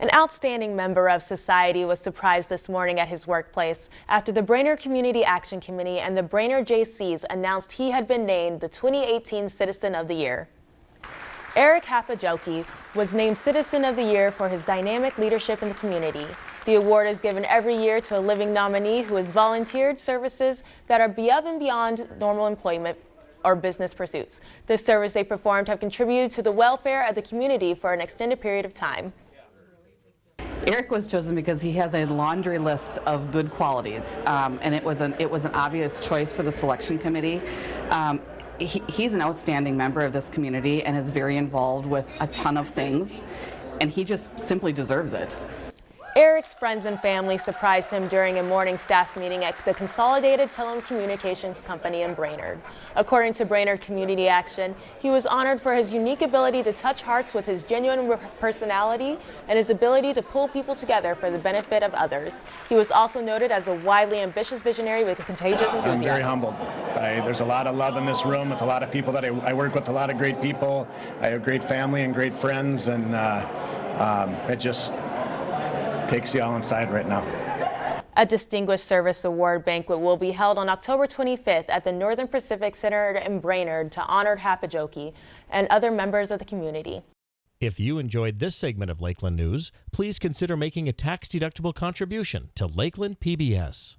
An outstanding member of society was surprised this morning at his workplace after the Brainerd Community Action Committee and the Brainerd Jaycees announced he had been named the 2018 Citizen of the Year. Eric Hapajoki was named Citizen of the Year for his dynamic leadership in the community. The award is given every year to a living nominee who has volunteered services that are above and beyond normal employment or business pursuits. The service they performed have contributed to the welfare of the community for an extended period of time. Eric was chosen because he has a laundry list of good qualities, um, and it was an it was an obvious choice for the selection committee. Um, he, he's an outstanding member of this community and is very involved with a ton of things, and he just simply deserves it. Eric's friends and family surprised him during a morning staff meeting at the Consolidated Telecommunications Company in Brainerd. According to Brainerd Community Action, he was honored for his unique ability to touch hearts with his genuine personality and his ability to pull people together for the benefit of others. He was also noted as a widely ambitious visionary with a contagious enthusiasm. I'm very humbled. I, there's a lot of love in this room with a lot of people that I, I, work with, a lot of great people. I have great family and great friends, and uh, um, it just takes you all inside right now. A Distinguished Service Award banquet will be held on October 25th at the Northern Pacific Center in Brainerd to honor Hapajoki and other members of the community. If you enjoyed this segment of Lakeland News, please consider making a tax-deductible contribution to Lakeland PBS.